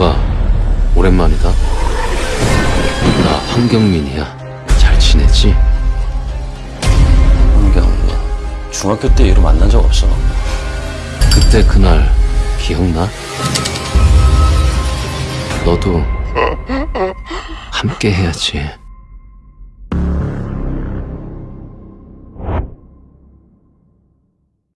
서가 오랜만이다. 나 황경민이야. 잘 지내지? 환경민, 중학교 때 이후로 만난 적 없어 그때 그날 기억나? 너도 함께 해야지.